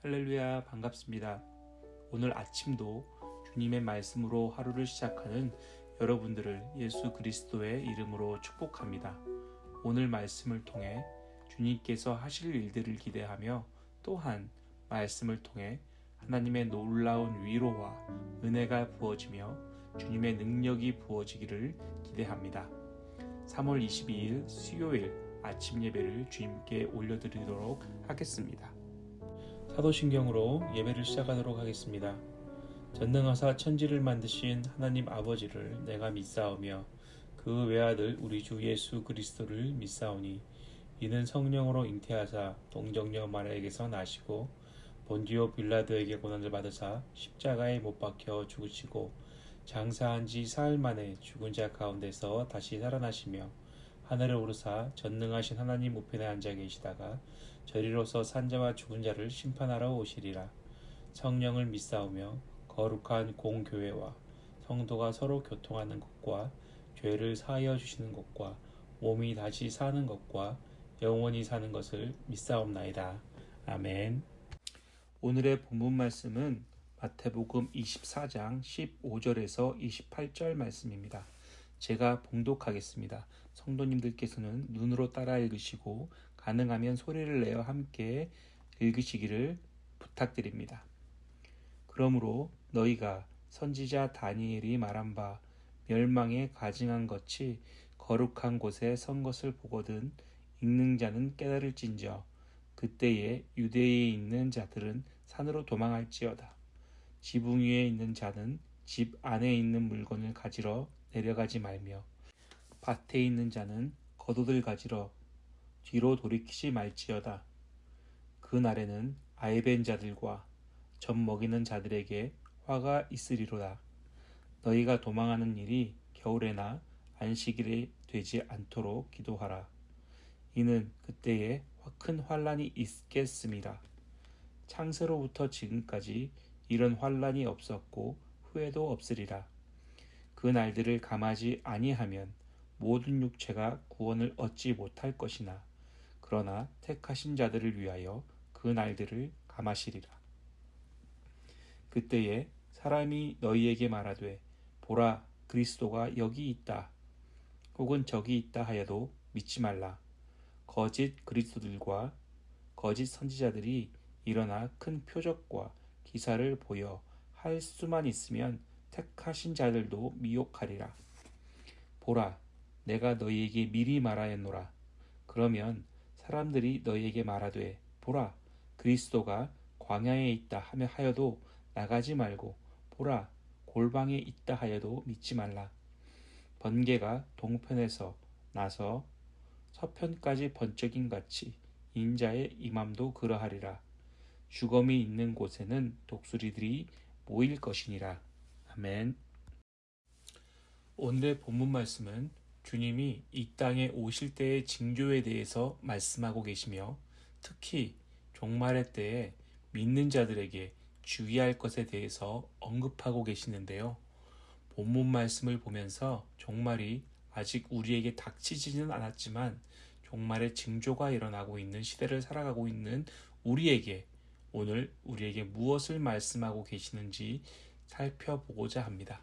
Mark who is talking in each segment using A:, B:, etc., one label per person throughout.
A: 할렐루야 반갑습니다. 오늘 아침도 주님의 말씀으로 하루를 시작하는 여러분들을 예수 그리스도의 이름으로 축복합니다. 오늘 말씀을 통해 주님께서 하실 일들을 기대하며 또한 말씀을 통해 하나님의 놀라운 위로와 은혜가 부어지며 주님의 능력이 부어지기를 기대합니다. 3월 22일 수요일 아침 예배를 주님께 올려드리도록 하겠습니다. 사도신경으로 예배를 시작하도록 하겠습니다. 전능하사 천지를 만드신 하나님 아버지를 내가 믿사오며 그 외아들 우리 주 예수 그리스도를 믿사오니 이는 성령으로 잉태하사 동정녀 마리아에게서 나시고 본디오 빌라도에게 고난을 받으사 십자가에 못 박혀 죽으시고 장사한 지 사흘 만에 죽은 자 가운데서 다시 살아나시며 하늘을 오르사 전능하신 하나님 우편에 앉아 계시다가 저리로서 산자와 죽은 자를 심판하러 오시리라. 성령을 믿사오며 거룩한 공교회와 성도가 서로 교통하는 것과 죄를 사하여 주시는 것과 몸이 다시 사는 것과 영원히 사는 것을 믿사옵나이다. 아멘. 오늘의 본문 말씀은 마태복음 24장 15절에서 28절 말씀입니다. 제가 봉독하겠습니다. 성도님들께서는 눈으로 따라 읽으시고 가능하면 소리를 내어 함께 읽으시기를 부탁드립니다. 그러므로 너희가 선지자 다니엘이 말한 바 멸망에 가증한 것이 거룩한 곳에 선 것을 보거든 읽는 자는 깨달을진저 그때에 유대에 있는 자들은 산으로 도망할지어다. 지붕 위에 있는 자는 집 안에 있는 물건을 가지러 내려가지 말며 밭에 있는 자는 겉옷을 가지러 뒤로 돌이키지 말지어다. 그 날에는 아이벤 자들과 젖 먹이는 자들에게 화가 있으리로다. 너희가 도망하는 일이 겨울에나 안식일에 되지 않도록 기도하라. 이는 그때에 큰 환란이 있겠습니다. 창세로부터 지금까지 이런 환란이 없었고 후회도 없으리라. 그 날들을 감하지 아니하면 모든 육체가 구원을 얻지 못할 것이나 그러나 택하신 자들을 위하여 그 날들을 감하시리라. 그때에 사람이 너희에게 말하되 보라 그리스도가 여기 있다 혹은 저기 있다 하여도 믿지 말라. 거짓 그리스도들과 거짓 선지자들이 일어나 큰 표적과 기사를 보여 할 수만 있으면 택하신 자들도 미혹하리라. 보라, 내가 너희에게 미리 말하였노라. 그러면 사람들이 너희에게 말하되, 보라, 그리스도가 광야에 있다 하며 하여도 나가지 말고, 보라, 골방에 있다 하여도 믿지 말라. 번개가 동편에서 나서 서편까지 번쩍인 같이 인자의 임함도 그러하리라. 주검이 있는 곳에는 독수리들이 모일 것이니라. 아멘. 오늘의 본문 말씀은 주님이 이 땅에 오실 때의 징조에 대해서 말씀하고 계시며 특히 종말의 때에 믿는 자들에게 주의할 것에 대해서 언급하고 계시는데요. 본문 말씀을 보면서 종말이 아직 우리에게 닥치지는 않았지만 종말의 징조가 일어나고 있는 시대를 살아가고 있는 우리에게 오늘 우리에게 무엇을 말씀하고 계시는지 살펴보고자 합니다.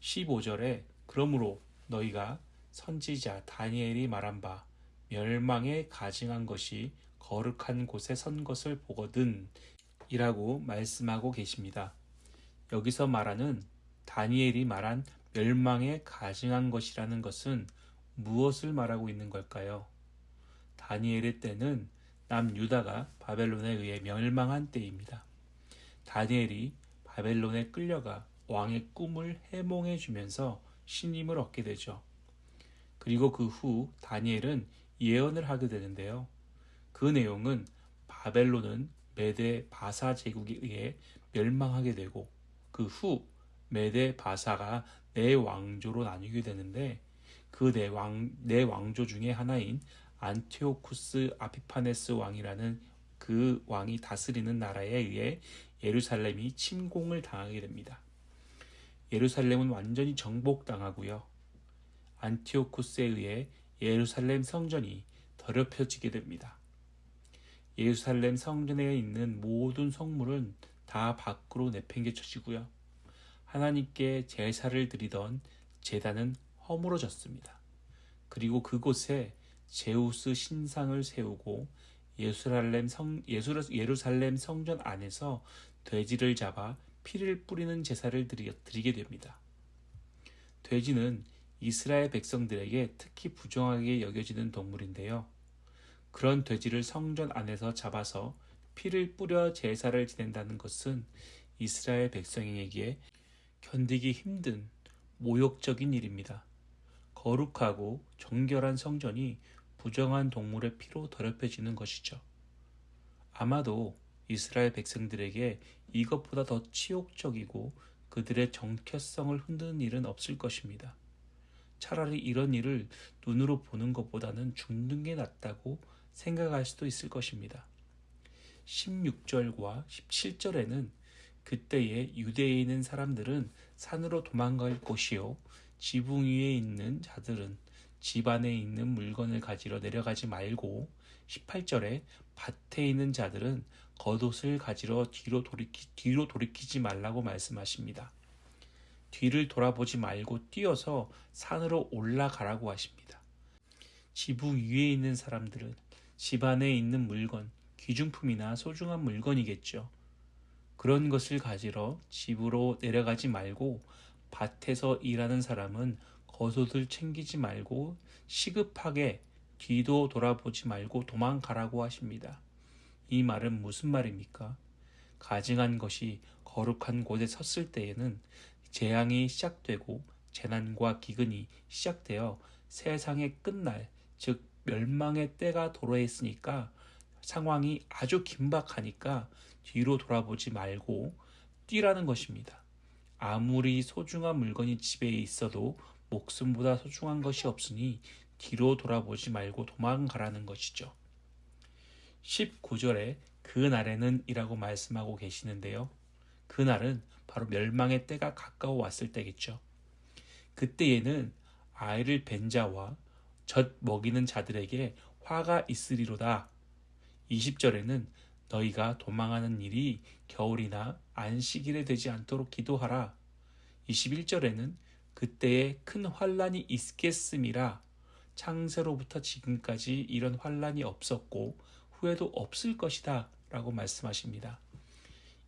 A: 15절에 그러므로 너희가 선지자 다니엘이 말한 바 멸망에 가증한 것이 거룩한 곳에 선 것을 보거든 이라고 말씀하고 계십니다. 여기서 말하는 다니엘이 말한 멸망에 가증한 것이라는 것은 무엇을 말하고 있는 걸까요? 다니엘의 때는 남유다가 바벨론에 의해 멸망한 때입니다. 다니엘이 바벨론에 끌려가 왕의 꿈을 해몽해 주면서 신임을 얻게 되죠. 그리고 그 후 다니엘은 예언을 하게 되는데요. 그 내용은 바벨론은 메데 바사 제국에 의해 멸망하게 되고 그 후 메데 바사가 네 왕조로 나뉘게 되는데 그 네 왕, 네 왕조 중에 하나인 안티오쿠스 아피파네스 왕이라는 그 왕이 다스리는 나라에 의해 예루살렘이 침공을 당하게 됩니다. 예루살렘은 완전히 정복당하고요. 안티오쿠스에 의해 예루살렘 성전이 더럽혀지게 됩니다. 예루살렘 성전에 있는 모든 성물은 다 밖으로 내팽개쳐지고요. 하나님께 제사를 드리던 제단은 허물어졌습니다. 그리고 그곳에 제우스 신상을 세우고 예루살렘 성 예루살렘 성전 안에서 돼지를 잡아 피를 뿌리는 제사를 드리게 됩니다. 돼지는 이스라엘 백성들에게 특히 부정하게 여겨지는 동물인데요. 그런 돼지를 성전 안에서 잡아서 피를 뿌려 제사를 지낸다는 것은 이스라엘 백성에게 견디기 힘든 모욕적인 일입니다. 거룩하고 정결한 성전이 부정한 동물의 피로 더럽혀지는 것이죠. 아마도 이스라엘 백성들에게 이것보다 더 치욕적이고 그들의 정체성을 흔드는 일은 없을 것입니다. 차라리 이런 일을 눈으로 보는 것보다는 죽는 게 낫다고 생각할 수도 있을 것입니다. 16절과 17절에는 그때에 유대에 있는 사람들은 산으로 도망갈 곳이요 지붕 위에 있는 자들은 집 안에 있는 물건을 가지러 내려가지 말고 18절에 밭에 있는 자들은 겉옷을 가지러 뒤로 돌이키, 뒤로 돌이키지 말라고 말씀하십니다. 뒤를 돌아보지 말고 뛰어서 산으로 올라가라고 하십니다. 지붕 위에 있는 사람들은 집 안에 있는 물건, 귀중품이나 소중한 물건이겠죠. 그런 것을 가지러 집으로 내려가지 말고 밭에서 일하는 사람은 겉옷을 챙기지 말고 시급하게 뒤도 돌아보지 말고 도망가라고 하십니다. 이 말은 무슨 말입니까? 가증한 것이 거룩한 곳에 섰을 때에는 재앙이 시작되고 재난과 기근이 시작되어 세상의 끝날, 즉 멸망의 때가 도래했으니까 상황이 아주 긴박하니까 뒤로 돌아보지 말고 뛰라는 것입니다. 아무리 소중한 물건이 집에 있어도 목숨보다 소중한 것이 없으니 뒤로 돌아보지 말고 도망가라는 것이죠. 19절에 그 날에는 이라고 말씀하고 계시는데요. 그 날은 바로 멸망의 때가 가까워 왔을 때겠죠. 그때에는 아이를 벤 자와 젖 먹이는 자들에게 화가 있으리로다. 20절에는 너희가 도망하는 일이 겨울이나 안식일에 되지 않도록 기도하라. 21절에는 그때에 큰 환란이 있겠음이라 창세로부터 지금까지 이런 환란이 없었고 후에도 없을 것이다 라고 말씀하십니다.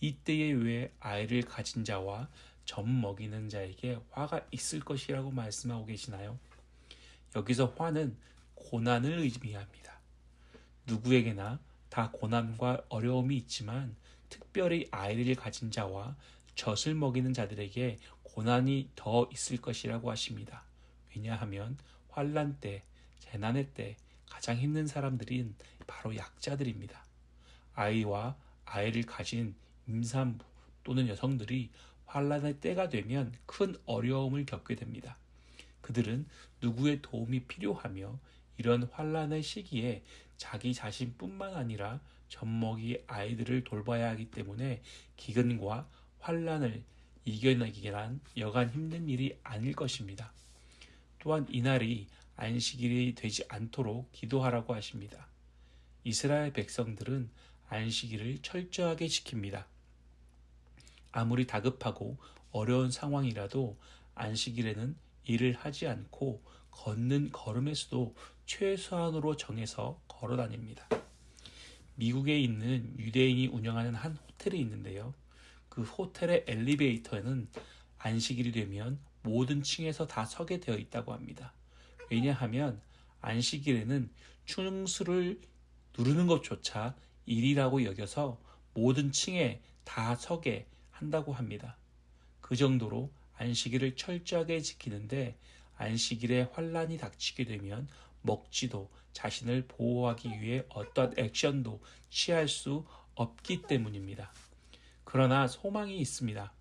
A: 이때에 왜 아이를 가진 자와 젖 먹이는 자에게 화가 있을 것이라고 말씀하고 계시나요? 여기서 화는 고난을 의미합니다. 누구에게나 다 고난과 어려움이 있지만 특별히 아이를 가진 자와 젖을 먹이는 자들에게 고난이 더 있을 것이라고 하십니다. 왜냐하면 환란 때, 재난의 때 가장 힘든 사람들인 바로 약자들입니다. 아이와 아이를 가진 임산부 또는 여성들이 환란의 때가 되면 큰 어려움을 겪게 됩니다. 그들은 누구의 도움이 필요하며 이런 환란의 시기에 자기 자신뿐만 아니라 젖먹이 아이들을 돌봐야 하기 때문에 기근과 환란을 이겨내기란 여간 힘든 일이 아닐 것입니다. 또한 이날이 안식일이 되지 않도록 기도하라고 하십니다. 이스라엘 백성들은 안식일을 철저하게 지킵니다. 아무리 다급하고 어려운 상황이라도 안식일에는 일을 하지 않고 걷는 걸음의 수도 최소한으로 정해서 걸어 다닙니다. 미국에 있는 유대인이 운영하는 한 호텔이 있는데요. 그 호텔의 엘리베이터에는 안식일이 되면 모든 층에서 다 서게 되어 있다고 합니다. 왜냐하면 안식일에는 충수를 누르는 것조차 일이라고 여겨서 모든 층에 다 서게 한다고 합니다. 그 정도로 안식일을 철저하게 지키는데 안식일에 환란이 닥치게 되면 먹지도 자신을 보호하기 위해 어떤 액션도 취할 수 없기 때문입니다. 그러나 소망이 있습니다.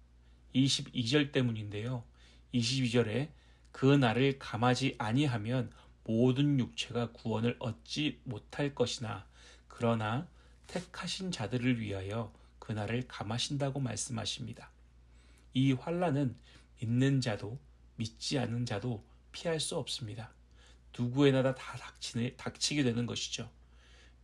A: 22절 때문인데요. 22절에 그 날을 감하지 아니하면 모든 육체가 구원을 얻지 못할 것이나 그러나 택하신 자들을 위하여 그날을 감하신다고 말씀하십니다. 이 환란은 믿는 자도 믿지 않는 자도 피할 수 없습니다. 누구에나 다 닥치네, 닥치게 되는 것이죠.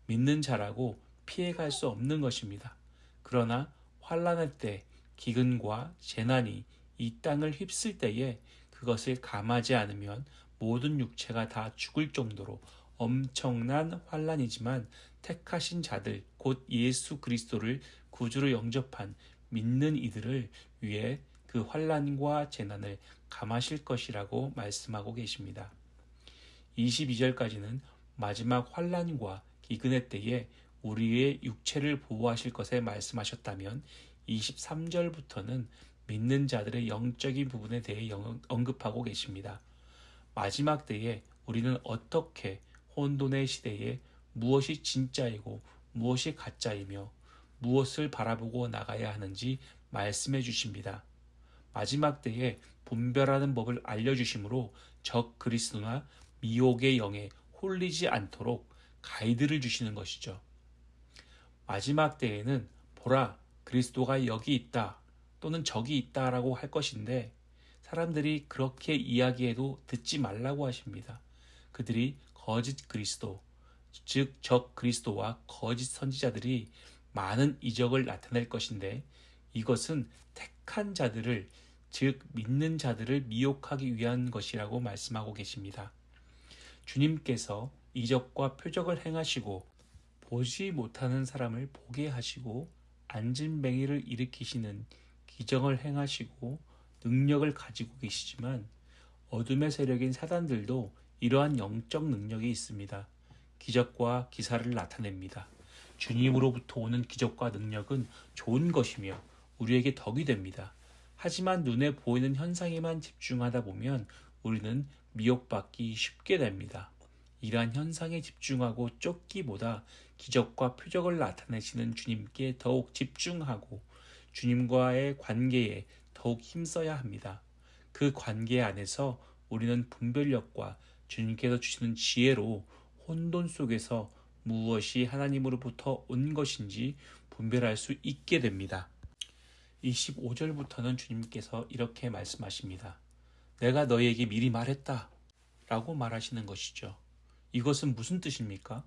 A: 믿는 자라고 피해갈 수 없는 것입니다. 그러나 환란의 때 기근과 재난이 이 땅을 휩쓸 때에 그것을 감하지 않으면 모든 육체가 다 죽을 정도로 엄청난 환란이지만 택하신 자들 곧 예수 그리스도를 구주로 영접한 믿는 이들을 위해 그 환란과 재난을 감하실 것이라고 말씀하고 계십니다. 22절까지는 마지막 환란과 기근의 때에 우리의 육체를 보호하실 것에 말씀하셨다면 23절부터는 믿는 자들의 영적인 부분에 대해 언급하고 계십니다. 마지막 때에 우리는 어떻게 혼돈의 시대에 무엇이 진짜이고 무엇이 가짜이며 무엇을 바라보고 나가야 하는지 말씀해 주십니다. 마지막 때에 분별하는 법을 알려주심으로 적 그리스도나 미혹의 영에 홀리지 않도록 가이드를 주시는 것이죠. 마지막 때에는 보라 그리스도가 여기 있다 또는 저기 있다라고 할 것인데 사람들이 그렇게 이야기해도 듣지 말라고 하십니다. 그들이 거짓 그리스도 즉 적 그리스도와 거짓 선지자들이 많은 이적을 나타낼 것인데 이것은 택한 자들을 즉 믿는 자들을 미혹하기 위한 것이라고 말씀하고 계십니다. 주님께서 이적과 표적을 행하시고 보지 못하는 사람을 보게 하시고 안진뱅이를 일으키시는 기정을 행하시고 능력을 가지고 계시지만 어둠의 세력인 사단들도 이러한 영적 능력이 있습니다. 기적과 기사를 나타냅니다. 주님으로부터 오는 기적과 능력은 좋은 것이며 우리에게 덕이 됩니다. 하지만 눈에 보이는 현상에만 집중하다 보면 우리는 미혹받기 쉽게 됩니다. 이러한 현상에 집중하고 쫓기보다 기적과 표적을 나타내시는 주님께 더욱 집중하고 주님과의 관계에 더욱 힘써야 합니다. 그 관계 안에서 우리는 분별력과 주님께서 주시는 지혜로 혼돈 속에서 무엇이 하나님으로부터 온 것인지 분별할 수 있게 됩니다. 25절부터는 주님께서 이렇게 말씀하십니다. 내가 너희에게 미리 말했다. 라고 말하시는 것이죠. 이것은 무슨 뜻입니까?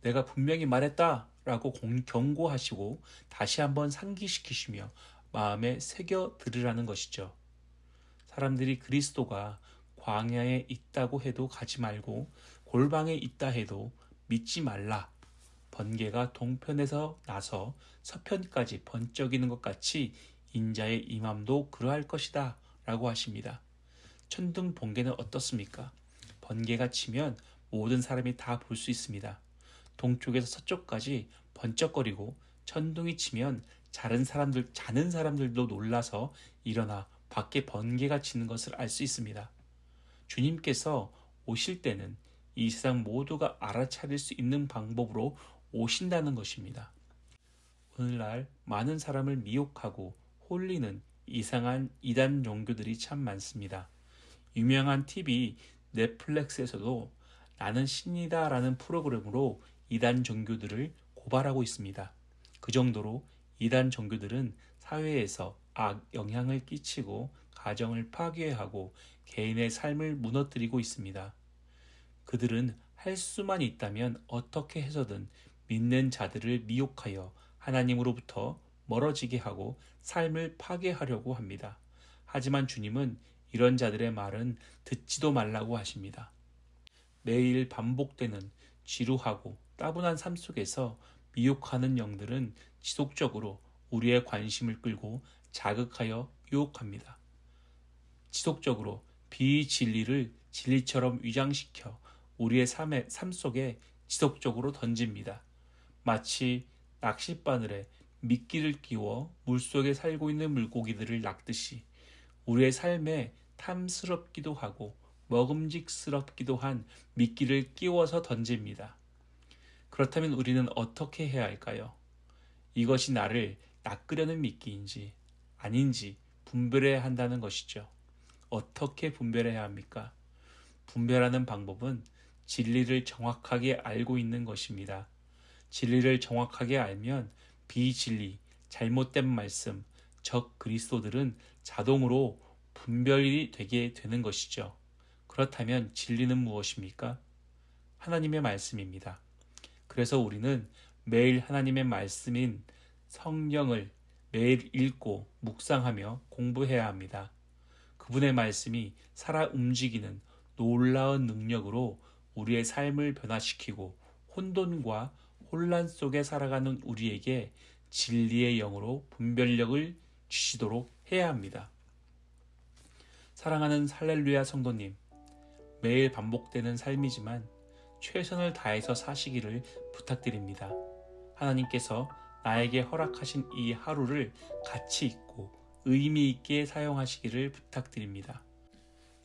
A: 내가 분명히 말했다. 라고 경고하시고 다시 한번 상기시키시며 마음에 새겨 들으라는 것이죠. 사람들이 그리스도가 광야에 있다고 해도 가지 말고 골방에 있다 해도 믿지 말라. 번개가 동편에서 나서 서편까지 번쩍이는 것 같이 인자의 임함도 그러할 것이다. 라고 하십니다. 천둥 번개는 어떻습니까? 번개가 치면 모든 사람이 다 볼 수 있습니다. 동쪽에서 서쪽까지 번쩍거리고 천둥이 치면 자는 사람들 자는 사람들도 놀라서 일어나 밖에 번개가 치는 것을 알 수 있습니다. 주님께서 오실 때는 이 세상 모두가 알아차릴 수 있는 방법으로 오신다는 것입니다. 오늘날 많은 사람을 미혹하고 홀리는 이상한 이단 종교들이 참 많습니다. 유명한 TV 넷플릭스에서도 나는 신이다 라는 프로그램으로 이단 종교들을 고발하고 있습니다. 그 정도로 이단 종교들은 사회에서 악 영향을 끼치고 가정을 파괴하고 개인의 삶을 무너뜨리고 있습니다. 그들은 할 수만 있다면 어떻게 해서든 믿는 자들을 미혹하여 하나님으로부터 멀어지게 하고 삶을 파괴하려고 합니다. 하지만 주님은 이런 자들의 말은 듣지도 말라고 하십니다. 매일 반복되는 지루하고 따분한 삶 속에서 미혹하는 영들은 지속적으로 우리의 관심을 끌고 자극하여 유혹합니다. 지속적으로 비진리를 진리처럼 위장시켜 우리의 삶의, 삶 속에 지속적으로 던집니다. 마치 낚싯바늘에 미끼를 끼워 물속에 살고 있는 물고기들을 낚듯이 우리의 삶에 탐스럽기도 하고 먹음직스럽기도 한 미끼를 끼워서 던집니다. 그렇다면 우리는 어떻게 해야 할까요? 이것이 나를 낚으려는 미끼인지 아닌지 분별해야 한다는 것이죠. 어떻게 분별해야 합니까? 분별하는 방법은 진리를 정확하게 알고 있는 것입니다. 진리를 정확하게 알면 비진리, 잘못된 말씀, 적 그리스도들은 자동으로 분별이 되게 되는 것이죠. 그렇다면 진리는 무엇입니까? 하나님의 말씀입니다. 그래서 우리는 매일 하나님의 말씀인 성경을 매일 읽고 묵상하며 공부해야 합니다. 그분의 말씀이 살아 움직이는 놀라운 능력으로 우리의 삶을 변화시키고 혼돈과 혼란 속에 살아가는 우리에게 진리의 영으로 분별력을 주시도록 해야 합니다. 사랑하는 할렐루야 성도님, 매일 반복되는 삶이지만 최선을 다해서 사시기를 부탁드립니다. 하나님께서 나에게 허락하신 이 하루를 가치 있고 의미 있게 사용하시기를 부탁드립니다.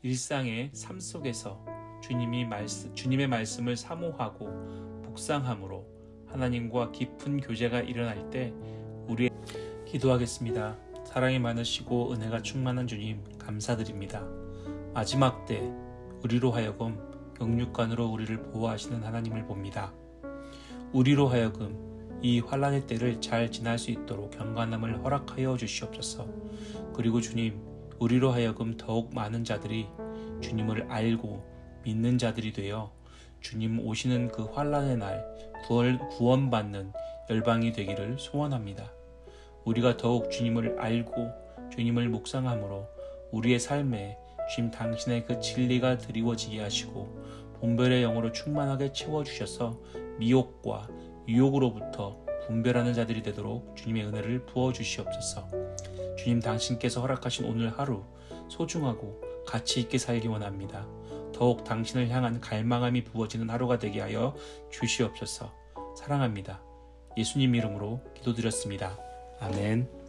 A: 일상의 삶 속에서 주님이 말씀, 주님의 말씀을 사모하고 묵상함으로 하나님과 깊은 교제가 일어날 때 우리 기도하겠습니다. 사랑이 많으시고 은혜가 충만한 주님 감사드립니다. 마지막 때 우리로 하여금 영육간으로 우리를 보호하시는 하나님을 봅니다. 우리로 하여금 이 환란의 때를 잘 지날 수 있도록 경건함을 허락하여 주시옵소서. 그리고 주님, 우리로 하여금 더욱 많은 자들이 주님을 알고 믿는 자들이 되어 주님 오시는 그 환란의 날 구원, 구원받는 열방이 되기를 소원합니다. 우리가 더욱 주님을 알고 주님을 묵상함으로 우리의 삶에 주님 당신의 그 진리가 드리워지게 하시고 본별의 영으로 충만하게 채워주셔서 미혹과 유혹으로부터 분별하는 자들이 되도록 주님의 은혜를 부어 주시옵소서. 주님 당신께서 허락하신 오늘 하루 소중하고 가치 있게 살기 원합니다. 더욱 당신을 향한 갈망함이 부어지는 하루가 되게 하여 주시옵소서. 사랑합니다. 예수님 이름으로 기도드렸습니다. 아멘.